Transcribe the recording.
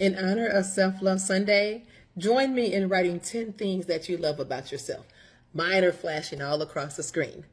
In honor of Self Love Sunday, join me in writing 10 things that you love about yourself. Mine are flashing all across the screen.